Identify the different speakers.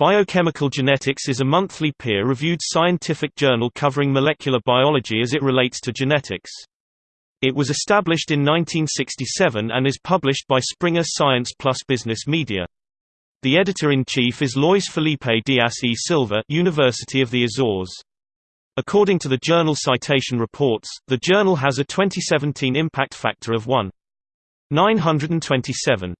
Speaker 1: Biochemical Genetics is a monthly peer-reviewed scientific journal covering molecular biology as it relates to genetics. It was established in 1967 and is published by Springer Science Plus Business Media. The editor-in-chief is Luis Felipe Dias e Silva University of the Azores. According to the journal Citation Reports, the journal has a 2017 impact factor of 1.927.